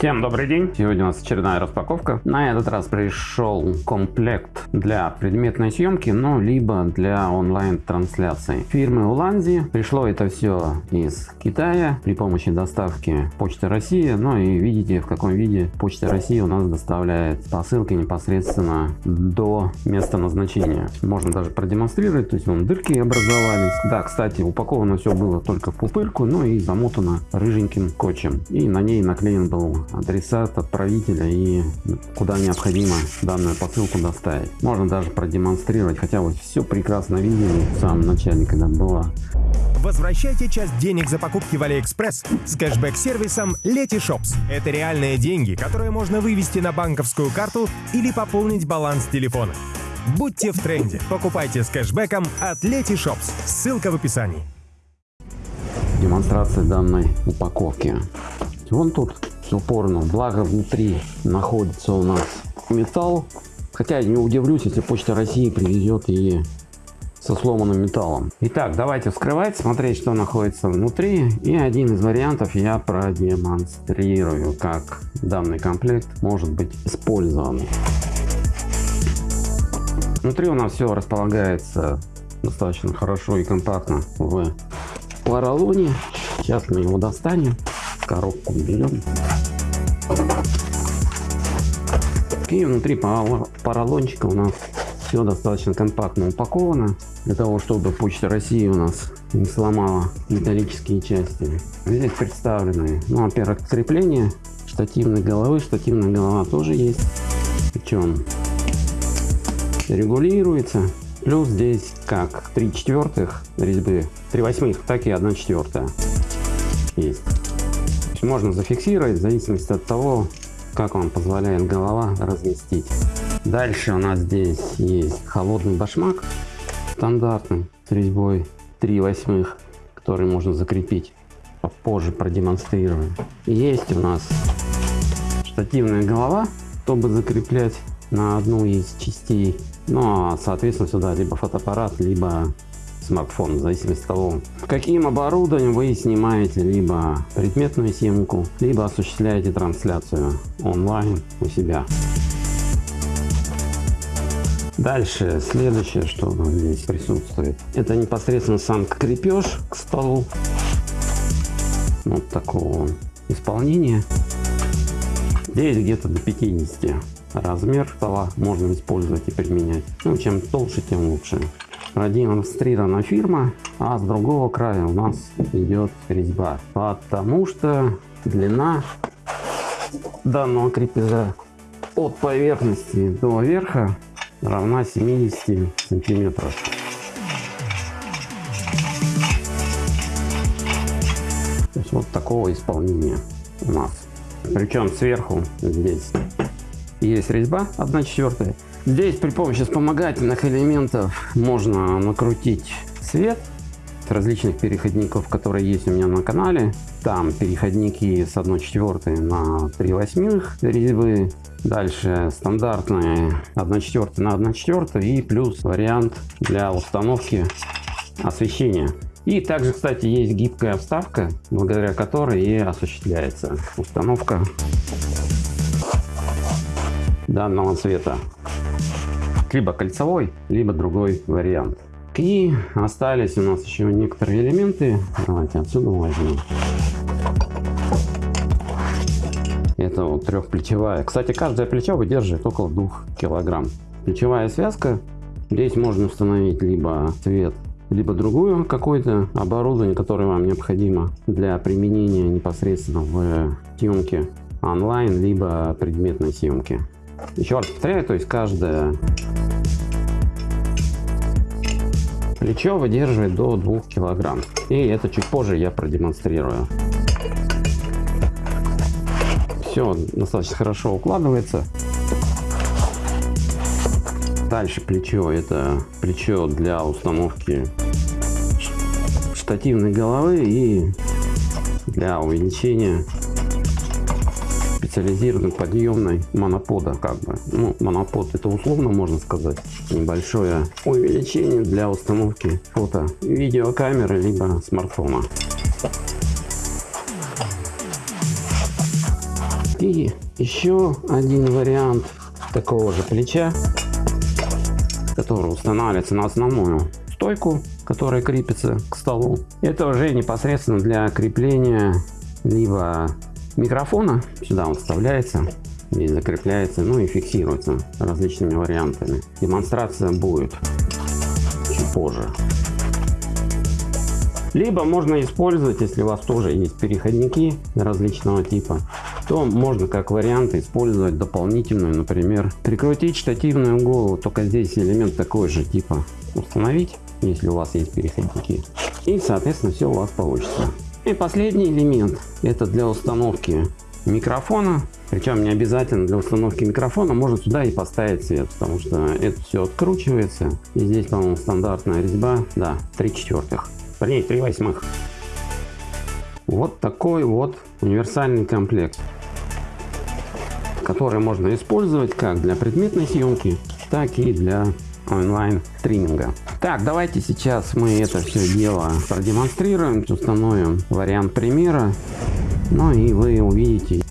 Всем добрый день! Сегодня у нас очередная распаковка. На этот раз пришел комплект для предметной съемки, но либо для онлайн трансляции. Фирмы Уланзи. Пришло это все из Китая при помощи доставки Почты России. Ну и видите в каком виде Почта России у нас доставляет посылки непосредственно до места назначения. Можно даже продемонстрировать, то есть вон дырки образовались. Да, кстати, упаковано все было только в пупырку, ну и замотано рыженьким скотчем. И на ней наклеен был адресат отправителя и куда необходимо данную посылку доставить. Можно даже продемонстрировать, хотя вот все прекрасно видели в самом начале, когда было. Возвращайте часть денег за покупки в Алиэкспресс с кэшбэк-сервисом Letyshops. Это реальные деньги, которые можно вывести на банковскую карту или пополнить баланс телефона. Будьте в тренде. Покупайте с кэшбэком от Letyshops. Ссылка в описании. Демонстрация данной упаковки. Вон тут упорно. Благо внутри находится у нас металл. Хотя не удивлюсь, если Почта России привезет и со сломанным металлом. Итак, давайте вскрывать, смотреть, что находится внутри. И один из вариантов я продемонстрирую, как данный комплект может быть использован. Внутри у нас все располагается достаточно хорошо и компактно в поролоне. Сейчас мы его достанем коробку берем. И внутри поролончика у нас все достаточно компактно упаковано, для того, чтобы Почта России у нас не сломала металлические части. Здесь представлены, ну, во-первых, крепление штативной головы, штативная голова тоже есть, причем регулируется. Плюс здесь как 3 четвертых резьбы, 3 восьмых, так и 1 четвертая есть можно зафиксировать в зависимости от того, как вам позволяет голова разместить. Дальше у нас здесь есть холодный башмак стандартный с резьбой 3 восьмых, который можно закрепить. Попозже продемонстрирую. Есть у нас штативная голова, чтобы закреплять на одну из частей. Ну а соответственно сюда либо фотоаппарат, либо смартфон, в зависимости от того, каким оборудованием вы снимаете либо предметную съемку, либо осуществляете трансляцию онлайн у себя. Дальше, следующее, что здесь присутствует, это непосредственно сам крепеж к столу. Вот такого исполнения. Здесь где-то до 50 размер стола можно использовать и применять. Ну, чем толще, тем лучше продемонстрирована фирма, а с другого края у нас идет резьба, потому что длина данного крепежа от поверхности до верха равна 70 сантиметров. То есть вот такого исполнения у нас. Причем сверху здесь есть резьба 1 четвертая Здесь при помощи вспомогательных элементов можно накрутить свет различных переходников, которые есть у меня на канале. Там переходники с 1 четвертой на 3 восьмых резьбы. Дальше стандартные 1 четвертая на 1 четвертая и плюс вариант для установки освещения. И также, кстати, есть гибкая вставка, благодаря которой и осуществляется установка данного цвета либо кольцевой, либо другой вариант. И остались у нас еще некоторые элементы. Давайте отсюда возьмем. Это вот трехплечевая. Кстати, каждое плечо выдерживает около 2 килограмм. Плечевая связка. Здесь можно установить либо цвет, либо другую какое-то оборудование, которое вам необходимо для применения непосредственно в съемке онлайн, либо предметной съемки. Еще раз повторяю, то есть каждое плечо выдерживает до 2 килограмм. И это чуть позже я продемонстрирую. Все достаточно хорошо укладывается. Дальше плечо. Это плечо для установки штативной головы и для увеличения специализированной подъемной монопода как бы ну монопод это условно можно сказать небольшое увеличение для установки фото видеокамеры либо смартфона И еще один вариант такого же плеча, который устанавливается на основную стойку, которая крепится к столу. Это уже непосредственно для крепления либо микрофона, сюда он вставляется, и закрепляется, ну и фиксируется различными вариантами. Демонстрация будет чуть позже. Либо можно использовать, если у вас тоже есть переходники различного типа, то можно как вариант использовать дополнительную, например, прикрутить штативную голову, только здесь элемент такой же типа установить, если у вас есть переходники. И соответственно все у вас получится. И последний элемент это для установки микрофона. Причем не обязательно для установки микрофона, можно сюда и поставить свет, потому что это все откручивается. И здесь, по-моему, стандартная резьба, да, 3 четвертых, вернее 3 восьмых. Вот такой вот универсальный комплект, который можно использовать как для предметной съемки, так и для онлайн стриминга. Так, давайте сейчас мы это все дело продемонстрируем, установим вариант примера, ну и вы увидите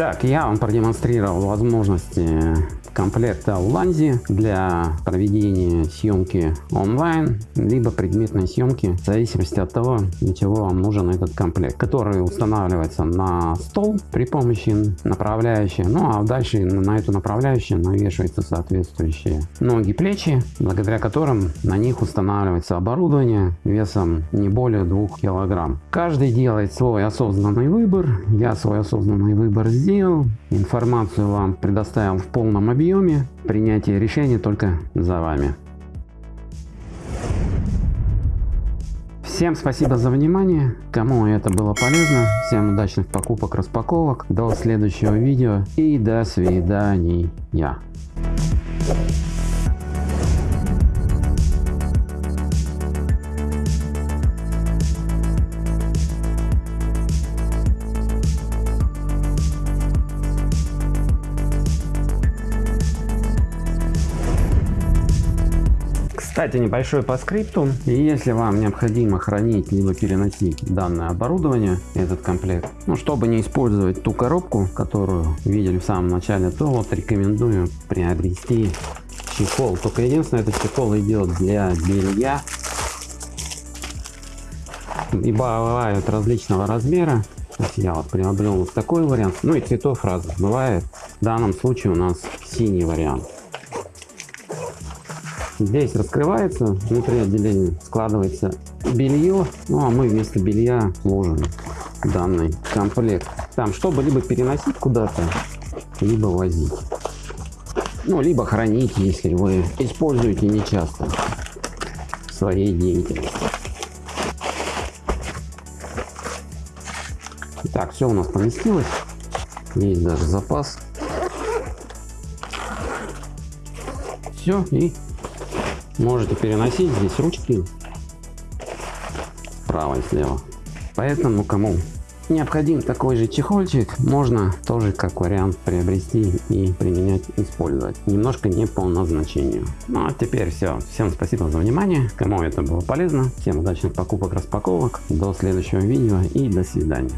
Итак, я вам продемонстрировал возможности комплекта Ланзи для проведения съемки онлайн, либо предметной съемки, в зависимости от того, для чего вам нужен этот комплект, который устанавливается на стол при помощи направляющей, ну а дальше на эту направляющую навешиваются соответствующие ноги, плечи, благодаря которым на них устанавливается оборудование весом не более 2 килограмм. Каждый делает свой осознанный выбор, я свой осознанный выбор сделал, информацию вам предоставил в полном объеме объеме. Принятие решения только за вами. Всем спасибо за внимание. Кому это было полезно, всем удачных покупок, распаковок. До следующего видео и до свидания. Кстати, небольшой по скрипту. Если вам необходимо хранить либо переносить данное оборудование, этот комплект, ну, чтобы не использовать ту коробку, которую видели в самом начале, то вот рекомендую приобрести чехол. Только единственное, этот чехол идет для белья. И бывают различного размера. Я вот приобрел вот такой вариант. Ну и цветов разных бывает. В данном случае у нас синий вариант. Здесь раскрывается, внутри отделения складывается белье, ну а мы вместо белья ложим данный комплект. Там, чтобы либо переносить куда-то, либо возить. Ну, либо хранить, если вы используете нечасто в своей деятельности. Так, все у нас поместилось. Есть даже запас. Все, и Можете переносить здесь ручки справа и слева. Поэтому кому необходим такой же чехольчик, можно тоже как вариант приобрести и применять, использовать. Немножко не по назначению. Ну а теперь все. Всем спасибо за внимание. Кому это было полезно. Всем удачных покупок, распаковок. До следующего видео и до свидания.